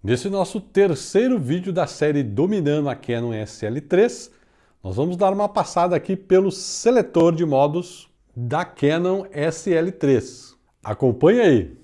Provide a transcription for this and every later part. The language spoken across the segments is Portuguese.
Nesse nosso terceiro vídeo da série Dominando a Canon SL3, nós vamos dar uma passada aqui pelo seletor de modos da Canon SL3. Acompanhe aí!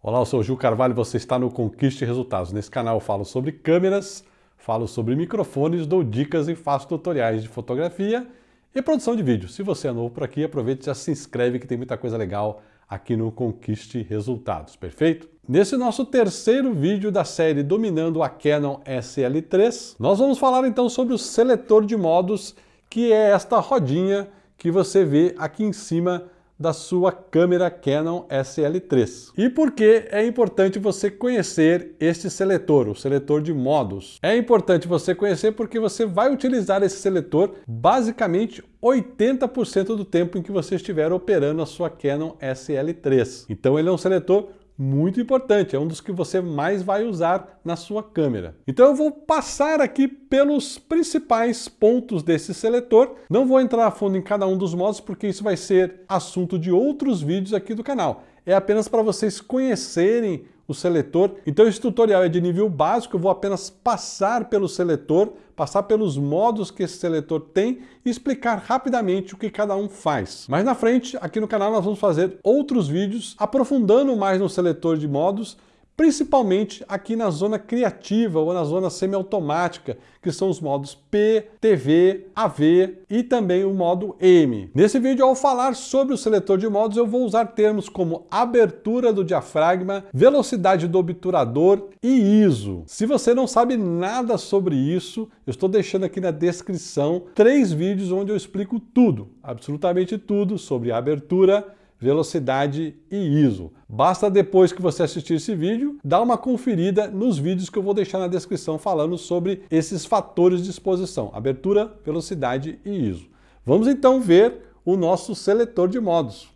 Olá, eu sou o Gil Carvalho e você está no Conquiste Resultados. Nesse canal eu falo sobre câmeras, falo sobre microfones, dou dicas e faço tutoriais de fotografia e produção de vídeo. Se você é novo por aqui, aproveite e já se inscreve que tem muita coisa legal aqui no Conquiste Resultados, perfeito? Nesse nosso terceiro vídeo da série Dominando a Canon SL3, nós vamos falar então sobre o seletor de modos, que é esta rodinha que você vê aqui em cima da sua câmera Canon SL3. E por que é importante você conhecer este seletor, o seletor de modos? É importante você conhecer porque você vai utilizar esse seletor basicamente 80% do tempo em que você estiver operando a sua Canon SL3. Então ele é um seletor muito importante, é um dos que você mais vai usar na sua câmera. Então eu vou passar aqui pelos principais pontos desse seletor, não vou entrar a fundo em cada um dos modos porque isso vai ser assunto de outros vídeos aqui do canal. É apenas para vocês conhecerem o seletor. Então esse tutorial é de nível básico, eu vou apenas passar pelo seletor, passar pelos modos que esse seletor tem e explicar rapidamente o que cada um faz. Mais na frente, aqui no canal nós vamos fazer outros vídeos aprofundando mais no seletor de modos principalmente aqui na zona criativa ou na zona semiautomática, que são os modos P, TV, AV e também o modo M. Nesse vídeo, ao falar sobre o seletor de modos, eu vou usar termos como abertura do diafragma, velocidade do obturador e ISO. Se você não sabe nada sobre isso, eu estou deixando aqui na descrição três vídeos onde eu explico tudo, absolutamente tudo sobre abertura, velocidade e ISO. Basta depois que você assistir esse vídeo, dar uma conferida nos vídeos que eu vou deixar na descrição falando sobre esses fatores de exposição, abertura, velocidade e ISO. Vamos então ver o nosso seletor de modos.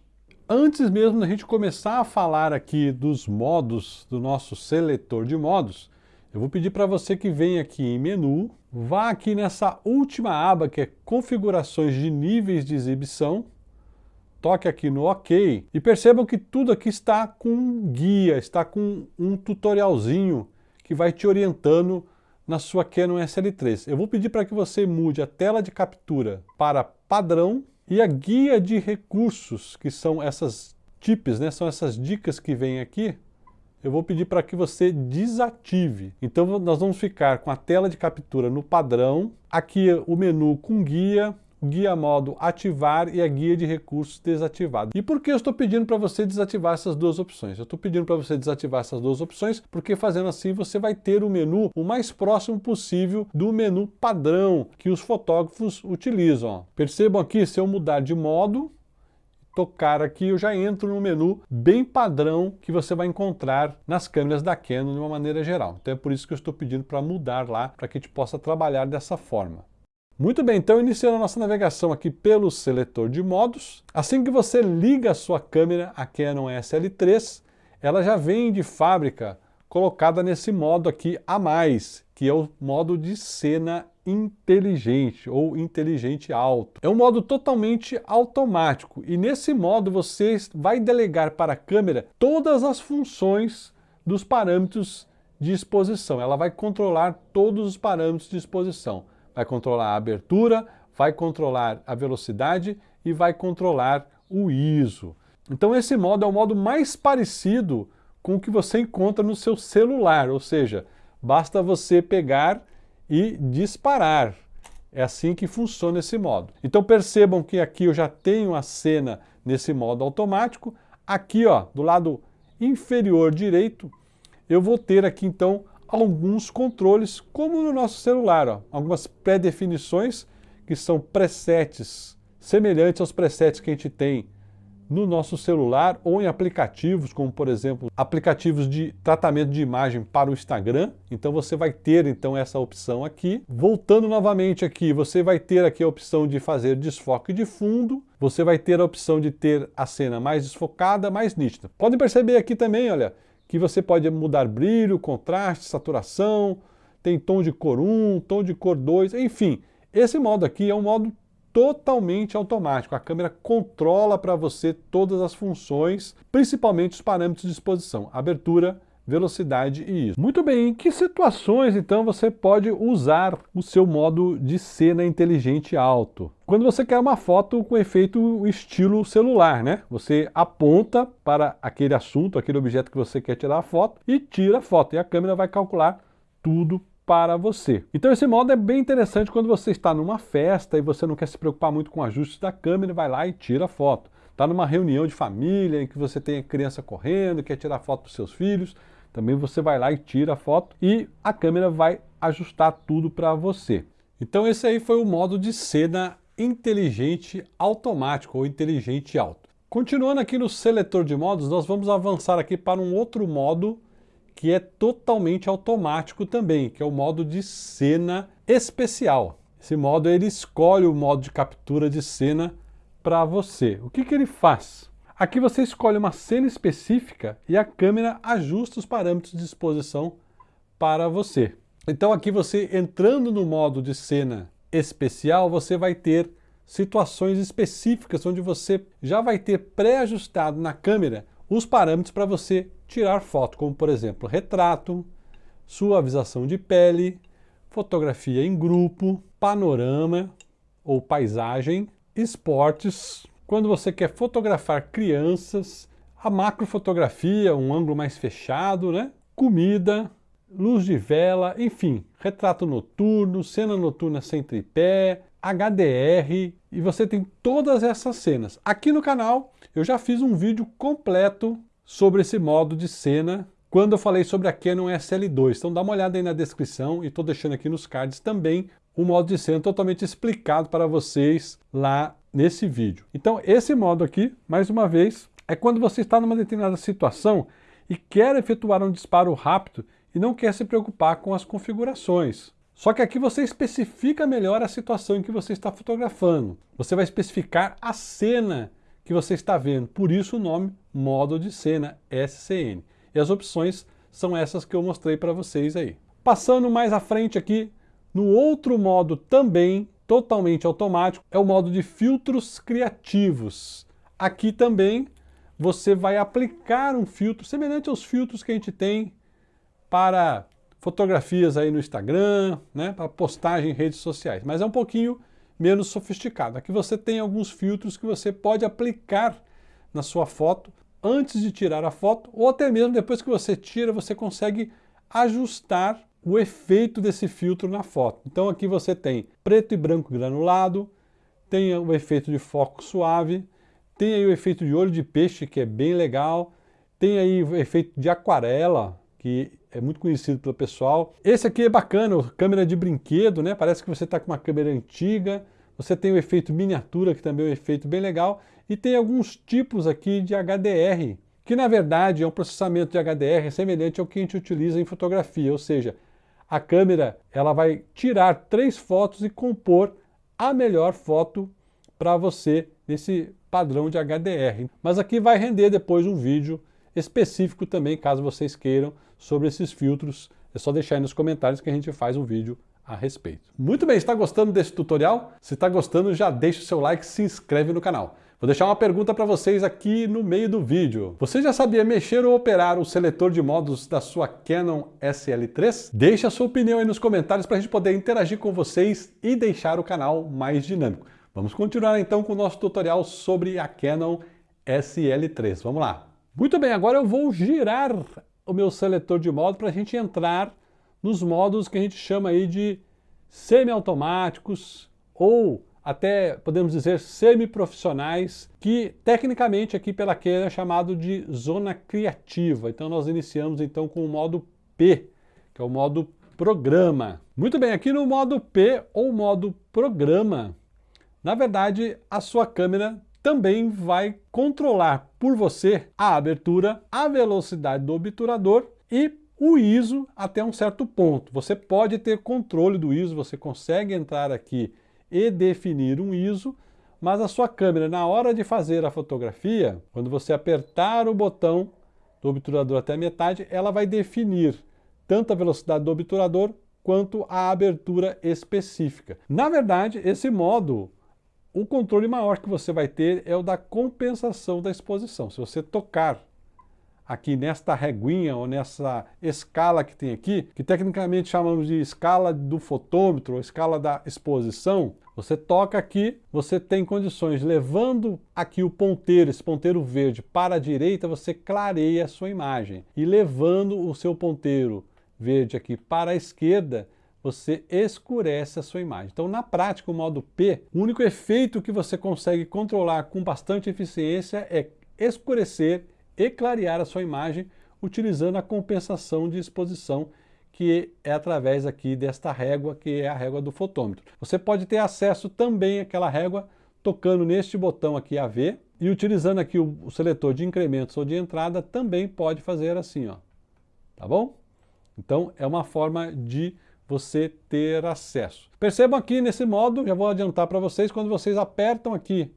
Antes mesmo da gente começar a falar aqui dos modos do nosso seletor de modos, eu vou pedir para você que venha aqui em menu, vá aqui nessa última aba que é configurações de níveis de exibição, toque aqui no OK e percebam que tudo aqui está com guia, está com um tutorialzinho que vai te orientando na sua Canon SL3. Eu vou pedir para que você mude a tela de captura para padrão e a guia de recursos, que são essas tips, né? são essas dicas que vêm aqui, eu vou pedir para que você desative. Então nós vamos ficar com a tela de captura no padrão, aqui o menu com guia, guia modo ativar e a guia de recursos desativado. E por que eu estou pedindo para você desativar essas duas opções? Eu estou pedindo para você desativar essas duas opções porque fazendo assim você vai ter o menu o mais próximo possível do menu padrão que os fotógrafos utilizam. Percebam aqui, se eu mudar de modo, tocar aqui, eu já entro no menu bem padrão que você vai encontrar nas câmeras da Canon de uma maneira geral. Então é por isso que eu estou pedindo para mudar lá, para que a gente possa trabalhar dessa forma. Muito bem, então iniciando a nossa navegação aqui pelo seletor de modos, assim que você liga a sua câmera, a Canon SL3, ela já vem de fábrica colocada nesse modo aqui a mais, que é o modo de cena inteligente ou inteligente alto. É um modo totalmente automático e nesse modo você vai delegar para a câmera todas as funções dos parâmetros de exposição. Ela vai controlar todos os parâmetros de exposição vai controlar a abertura, vai controlar a velocidade e vai controlar o ISO. Então esse modo é o modo mais parecido com o que você encontra no seu celular, ou seja, basta você pegar e disparar. É assim que funciona esse modo. Então percebam que aqui eu já tenho a cena nesse modo automático. Aqui, ó, do lado inferior direito, eu vou ter aqui então alguns controles, como no nosso celular, ó, algumas pré-definições que são presets semelhantes aos presets que a gente tem no nosso celular ou em aplicativos, como por exemplo, aplicativos de tratamento de imagem para o Instagram. Então você vai ter então essa opção aqui. Voltando novamente aqui, você vai ter aqui a opção de fazer desfoque de fundo, você vai ter a opção de ter a cena mais desfocada, mais nítida. Podem perceber aqui também, olha, que você pode mudar brilho, contraste, saturação, tem tom de cor 1, tom de cor 2, enfim. Esse modo aqui é um modo totalmente automático. A câmera controla para você todas as funções, principalmente os parâmetros de exposição, abertura, velocidade e isso. Muito bem, em que situações então você pode usar o seu modo de cena inteligente alto? Quando você quer uma foto com efeito estilo celular, né? Você aponta para aquele assunto, aquele objeto que você quer tirar a foto e tira a foto e a câmera vai calcular tudo para você. Então esse modo é bem interessante quando você está numa festa e você não quer se preocupar muito com ajustes da câmera, vai lá e tira a foto. Está numa reunião de família em que você tem a criança correndo, quer tirar foto dos seus filhos, também você vai lá e tira a foto e a câmera vai ajustar tudo para você. Então esse aí foi o modo de cena inteligente automático ou inteligente alto. Continuando aqui no seletor de modos, nós vamos avançar aqui para um outro modo que é totalmente automático também, que é o modo de cena especial. Esse modo ele escolhe o modo de captura de cena para você. O que, que ele faz? Aqui você escolhe uma cena específica e a câmera ajusta os parâmetros de exposição para você. Então aqui você entrando no modo de cena especial, você vai ter situações específicas onde você já vai ter pré-ajustado na câmera os parâmetros para você tirar foto, como por exemplo retrato, suavização de pele, fotografia em grupo, panorama ou paisagem, esportes, quando você quer fotografar crianças, a macrofotografia, um ângulo mais fechado, né? comida, luz de vela, enfim, retrato noturno, cena noturna sem tripé, HDR, e você tem todas essas cenas. Aqui no canal eu já fiz um vídeo completo sobre esse modo de cena quando eu falei sobre a Canon SL2. Então dá uma olhada aí na descrição e estou deixando aqui nos cards também o modo de cena totalmente explicado para vocês lá nesse vídeo. Então esse modo aqui, mais uma vez, é quando você está numa determinada situação e quer efetuar um disparo rápido e não quer se preocupar com as configurações. Só que aqui você especifica melhor a situação em que você está fotografando. Você vai especificar a cena que você está vendo, por isso o nome modo de cena SCN. E as opções são essas que eu mostrei para vocês aí. Passando mais à frente aqui, no outro modo também totalmente automático, é o modo de filtros criativos. Aqui também você vai aplicar um filtro semelhante aos filtros que a gente tem para fotografias aí no Instagram, né, para postagem em redes sociais, mas é um pouquinho menos sofisticado. Aqui você tem alguns filtros que você pode aplicar na sua foto antes de tirar a foto, ou até mesmo depois que você tira, você consegue ajustar o efeito desse filtro na foto. Então aqui você tem preto e branco granulado, tem o efeito de foco suave, tem aí o efeito de olho de peixe, que é bem legal, tem aí o efeito de aquarela, que é muito conhecido pelo pessoal. Esse aqui é bacana, câmera de brinquedo, né? Parece que você está com uma câmera antiga. Você tem o efeito miniatura, que também é um efeito bem legal. E tem alguns tipos aqui de HDR, que na verdade é um processamento de HDR semelhante ao que a gente utiliza em fotografia, ou seja, a câmera ela vai tirar três fotos e compor a melhor foto para você nesse padrão de HDR. Mas aqui vai render depois um vídeo específico também, caso vocês queiram, sobre esses filtros. É só deixar aí nos comentários que a gente faz um vídeo a respeito. Muito bem, está gostando desse tutorial? Se está gostando, já deixa o seu like se inscreve no canal. Vou deixar uma pergunta para vocês aqui no meio do vídeo. Você já sabia mexer ou operar o seletor de modos da sua Canon SL3? Deixe a sua opinião aí nos comentários para a gente poder interagir com vocês e deixar o canal mais dinâmico. Vamos continuar então com o nosso tutorial sobre a Canon SL3. Vamos lá! Muito bem, agora eu vou girar o meu seletor de modo para a gente entrar nos modos que a gente chama aí de semi-automáticos ou até podemos dizer semi-profissionais, que tecnicamente aqui pela Canon é chamado de zona criativa. Então nós iniciamos então com o modo P, que é o modo programa. Muito bem, aqui no modo P ou modo programa, na verdade a sua câmera também vai controlar por você a abertura, a velocidade do obturador e o ISO até um certo ponto. Você pode ter controle do ISO, você consegue entrar aqui e definir um ISO, mas a sua câmera, na hora de fazer a fotografia, quando você apertar o botão do obturador até a metade, ela vai definir tanto a velocidade do obturador quanto a abertura específica. Na verdade, esse modo, o controle maior que você vai ter é o da compensação da exposição. Se você tocar aqui nesta reguinha ou nessa escala que tem aqui, que tecnicamente chamamos de escala do fotômetro, ou escala da exposição, você toca aqui, você tem condições, levando aqui o ponteiro, esse ponteiro verde para a direita, você clareia a sua imagem. E levando o seu ponteiro verde aqui para a esquerda, você escurece a sua imagem. Então, na prática, o modo P, o único efeito que você consegue controlar com bastante eficiência é escurecer e clarear a sua imagem utilizando a compensação de exposição que é através aqui desta régua, que é a régua do fotômetro. Você pode ter acesso também àquela régua tocando neste botão aqui AV e utilizando aqui o, o seletor de incrementos ou de entrada também pode fazer assim, ó. Tá bom? Então é uma forma de você ter acesso. Percebam aqui nesse modo, já vou adiantar para vocês, quando vocês apertam aqui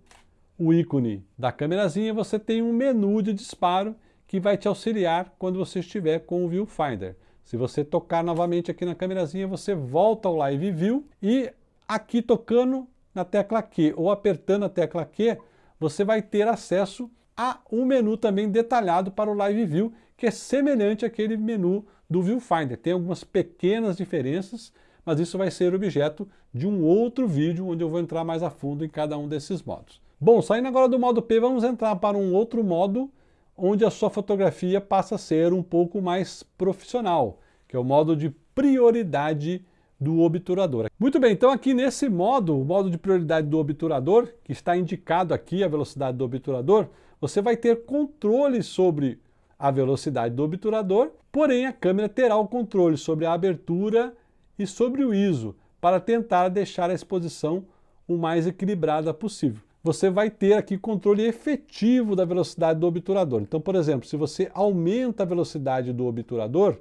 o ícone da câmerazinha, você tem um menu de disparo que vai te auxiliar quando você estiver com o Viewfinder. Se você tocar novamente aqui na câmerazinha, você volta ao Live View e aqui tocando na tecla Q ou apertando a tecla Q, você vai ter acesso a um menu também detalhado para o Live View, que é semelhante àquele menu do Viewfinder. Tem algumas pequenas diferenças, mas isso vai ser objeto de um outro vídeo, onde eu vou entrar mais a fundo em cada um desses modos. Bom, saindo agora do modo P, vamos entrar para um outro modo onde a sua fotografia passa a ser um pouco mais profissional, que é o modo de prioridade do obturador. Muito bem, então aqui nesse modo, o modo de prioridade do obturador, que está indicado aqui a velocidade do obturador, você vai ter controle sobre a velocidade do obturador, porém a câmera terá o controle sobre a abertura e sobre o ISO, para tentar deixar a exposição o mais equilibrada possível você vai ter aqui controle efetivo da velocidade do obturador. Então, por exemplo, se você aumenta a velocidade do obturador,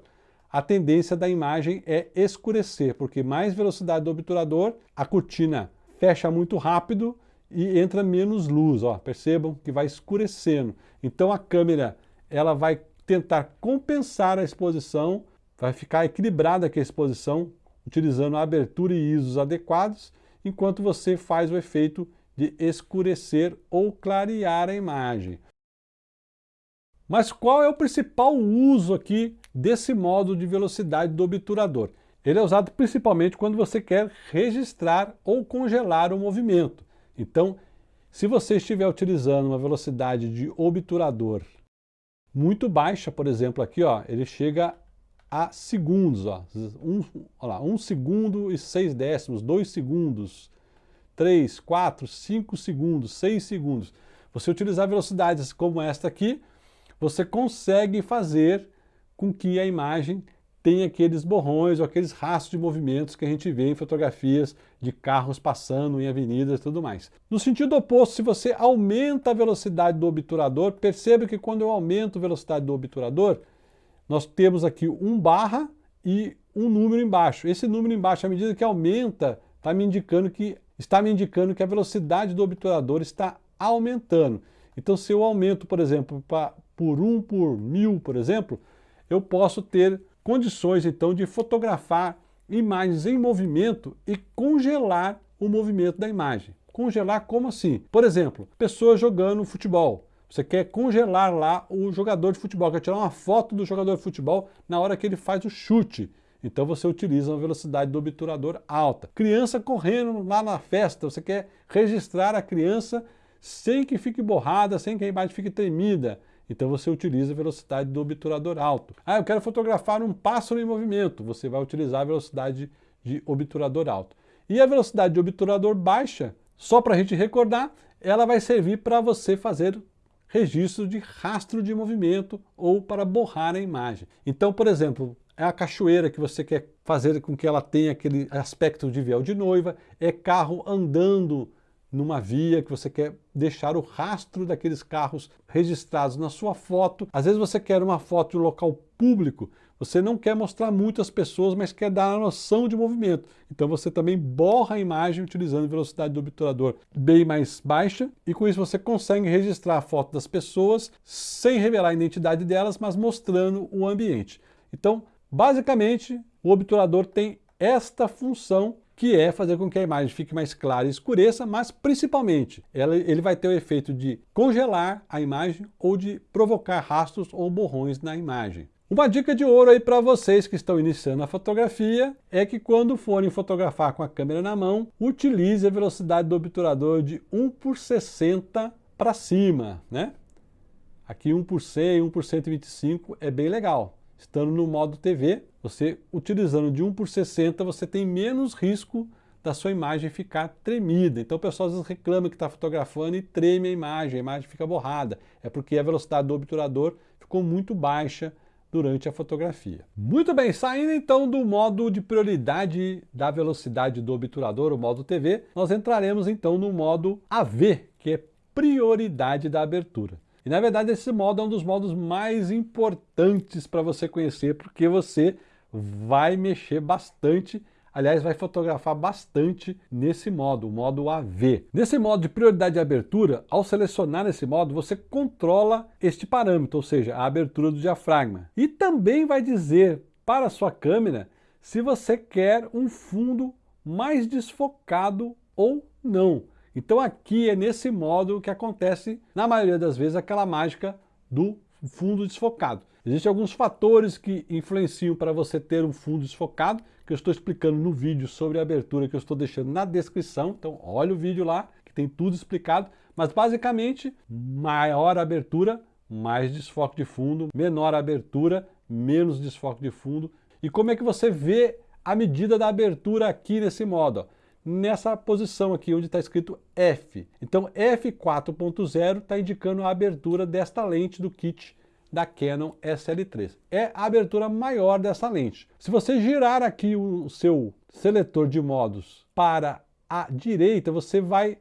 a tendência da imagem é escurecer, porque mais velocidade do obturador, a cortina fecha muito rápido e entra menos luz. Ó, percebam que vai escurecendo. Então a câmera ela vai tentar compensar a exposição, vai ficar equilibrada aqui a exposição, utilizando a abertura e ISOs adequados, enquanto você faz o efeito de escurecer ou clarear a imagem. Mas qual é o principal uso aqui desse modo de velocidade do obturador? Ele é usado principalmente quando você quer registrar ou congelar o movimento. Então, se você estiver utilizando uma velocidade de obturador muito baixa, por exemplo, aqui, ó, ele chega a segundos, ó, um, ó lá, um segundo e seis décimos, dois segundos, 3, 4, 5 segundos, 6 segundos, você utilizar velocidades como esta aqui, você consegue fazer com que a imagem tenha aqueles borrões ou aqueles rastros de movimentos que a gente vê em fotografias de carros passando em avenidas e tudo mais. No sentido oposto, se você aumenta a velocidade do obturador, perceba que quando eu aumento a velocidade do obturador, nós temos aqui um barra e um número embaixo. Esse número embaixo, à medida que aumenta, está me indicando que está me indicando que a velocidade do obturador está aumentando. Então, se eu aumento, por exemplo, pra, por 1 por mil, por exemplo, eu posso ter condições, então, de fotografar imagens em movimento e congelar o movimento da imagem. Congelar como assim? Por exemplo, pessoas jogando futebol. Você quer congelar lá o jogador de futebol, quer tirar uma foto do jogador de futebol na hora que ele faz o chute. Então você utiliza uma velocidade do obturador alta. Criança correndo lá na festa, você quer registrar a criança sem que fique borrada, sem que a imagem fique tremida. Então você utiliza a velocidade do obturador alto. Ah, eu quero fotografar um pássaro em movimento. Você vai utilizar a velocidade de obturador alto. E a velocidade de obturador baixa, só para a gente recordar, ela vai servir para você fazer registro de rastro de movimento ou para borrar a imagem. Então, por exemplo, é a cachoeira que você quer fazer com que ela tenha aquele aspecto de véu de noiva, é carro andando numa via que você quer deixar o rastro daqueles carros registrados na sua foto. Às vezes você quer uma foto de um local público, você não quer mostrar muitas pessoas, mas quer dar a noção de movimento. Então você também borra a imagem utilizando velocidade do obturador bem mais baixa e com isso você consegue registrar a foto das pessoas sem revelar a identidade delas, mas mostrando o ambiente. Então Basicamente, o obturador tem esta função que é fazer com que a imagem fique mais clara e escureça, mas principalmente ela, ele vai ter o efeito de congelar a imagem ou de provocar rastros ou borrões na imagem. Uma dica de ouro aí para vocês que estão iniciando a fotografia é que quando forem fotografar com a câmera na mão, utilize a velocidade do obturador de 1 por 60 para cima, né? Aqui 1 por 100, 1 por 125 é bem legal. Estando no modo TV, você utilizando de 1 por 60, você tem menos risco da sua imagem ficar tremida. Então o pessoal às vezes reclama que está fotografando e treme a imagem, a imagem fica borrada. É porque a velocidade do obturador ficou muito baixa durante a fotografia. Muito bem, saindo então do modo de prioridade da velocidade do obturador, o modo TV, nós entraremos então no modo AV, que é prioridade da abertura. E na verdade esse modo é um dos modos mais importantes para você conhecer, porque você vai mexer bastante, aliás vai fotografar bastante nesse modo, o modo AV. Nesse modo de prioridade de abertura, ao selecionar esse modo, você controla este parâmetro, ou seja, a abertura do diafragma. E também vai dizer para a sua câmera se você quer um fundo mais desfocado ou não. Então aqui é nesse modo que acontece, na maioria das vezes, aquela mágica do fundo desfocado. Existem alguns fatores que influenciam para você ter um fundo desfocado, que eu estou explicando no vídeo sobre a abertura que eu estou deixando na descrição. Então olha o vídeo lá, que tem tudo explicado. Mas basicamente, maior abertura, mais desfoque de fundo, menor abertura, menos desfoque de fundo. E como é que você vê a medida da abertura aqui nesse modo? Nessa posição aqui onde está escrito F. Então F4.0 está indicando a abertura desta lente do kit da Canon SL3. É a abertura maior dessa lente. Se você girar aqui o seu seletor de modos para a direita, você vai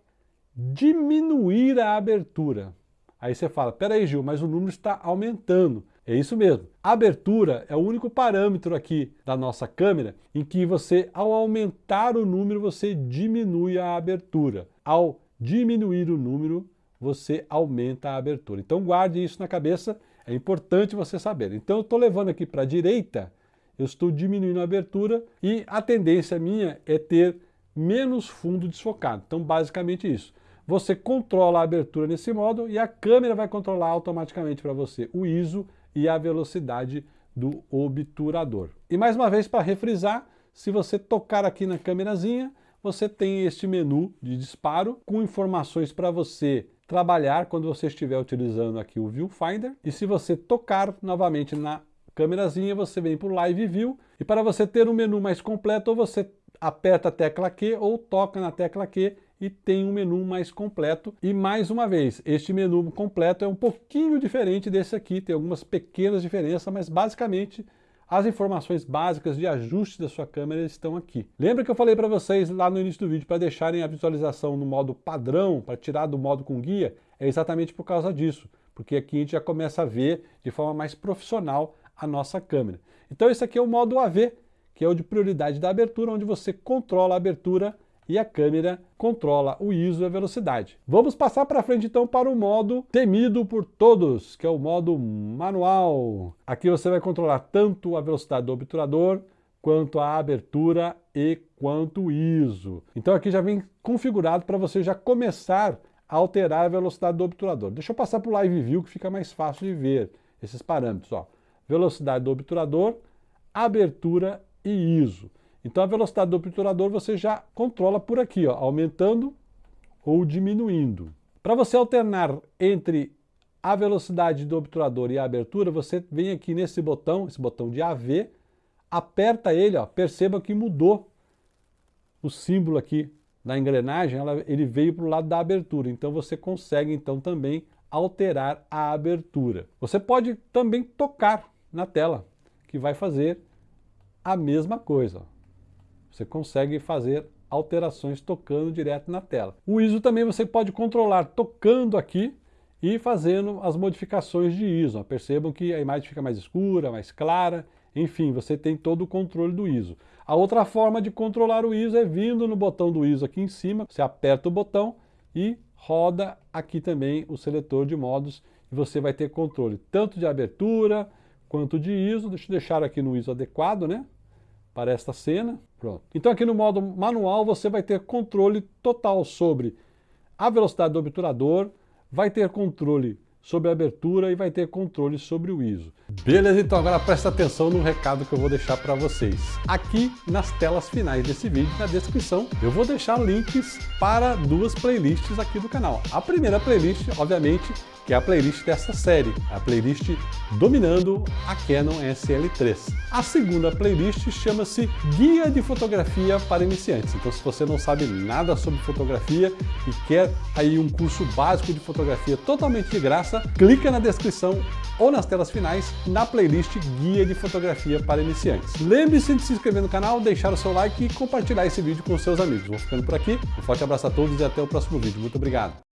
diminuir a abertura. Aí você fala, peraí Gil, mas o número está aumentando. É isso mesmo. Abertura é o único parâmetro aqui da nossa câmera em que você, ao aumentar o número, você diminui a abertura. Ao diminuir o número, você aumenta a abertura. Então guarde isso na cabeça, é importante você saber. Então eu estou levando aqui para a direita, eu estou diminuindo a abertura e a tendência minha é ter menos fundo desfocado. Então basicamente isso. Você controla a abertura nesse modo e a câmera vai controlar automaticamente para você o ISO e a velocidade do obturador. E mais uma vez, para refrisar, se você tocar aqui na câmerazinha, você tem este menu de disparo com informações para você trabalhar quando você estiver utilizando aqui o Viewfinder. E se você tocar novamente na câmerazinha, você vem para o Live View. E para você ter um menu mais completo, ou você aperta a tecla Q ou toca na tecla Q e tem um menu mais completo. E mais uma vez, este menu completo é um pouquinho diferente desse aqui, tem algumas pequenas diferenças, mas basicamente as informações básicas de ajuste da sua câmera estão aqui. Lembra que eu falei para vocês lá no início do vídeo para deixarem a visualização no modo padrão, para tirar do modo com guia? É exatamente por causa disso, porque aqui a gente já começa a ver de forma mais profissional a nossa câmera. Então esse aqui é o modo AV, que é o de prioridade da abertura, onde você controla a abertura e a câmera controla o ISO e a velocidade. Vamos passar para frente então para o modo temido por todos, que é o modo manual. Aqui você vai controlar tanto a velocidade do obturador, quanto a abertura e quanto o ISO. Então aqui já vem configurado para você já começar a alterar a velocidade do obturador. Deixa eu passar para o Live View que fica mais fácil de ver esses parâmetros. Ó. Velocidade do obturador, abertura e ISO. Então a velocidade do obturador você já controla por aqui, ó, aumentando ou diminuindo. Para você alternar entre a velocidade do obturador e a abertura, você vem aqui nesse botão, esse botão de AV, aperta ele, ó, perceba que mudou o símbolo aqui da engrenagem, ela, ele veio para o lado da abertura, então você consegue então também alterar a abertura. Você pode também tocar na tela, que vai fazer a mesma coisa. Você consegue fazer alterações tocando direto na tela. O ISO também você pode controlar tocando aqui e fazendo as modificações de ISO. Percebam que a imagem fica mais escura, mais clara, enfim, você tem todo o controle do ISO. A outra forma de controlar o ISO é vindo no botão do ISO aqui em cima, você aperta o botão e roda aqui também o seletor de modos e você vai ter controle tanto de abertura quanto de ISO. Deixa eu deixar aqui no ISO adequado, né? Para esta cena. Pronto. Então aqui no modo manual você vai ter controle total sobre a velocidade do obturador, vai ter controle sobre a abertura e vai ter controle sobre o ISO. Beleza, então agora presta atenção no recado que eu vou deixar para vocês. Aqui nas telas finais desse vídeo, na descrição, eu vou deixar links para duas playlists aqui do canal. A primeira playlist, obviamente, que é a playlist dessa série, a playlist dominando a Canon SL3. A segunda playlist chama-se Guia de Fotografia para Iniciantes. Então se você não sabe nada sobre fotografia e quer aí um curso básico de fotografia totalmente de graça, clica na descrição ou nas telas finais na playlist Guia de Fotografia para Iniciantes. Lembre-se de se inscrever no canal, deixar o seu like e compartilhar esse vídeo com seus amigos. Vou ficando por aqui, um forte abraço a todos e até o próximo vídeo. Muito obrigado!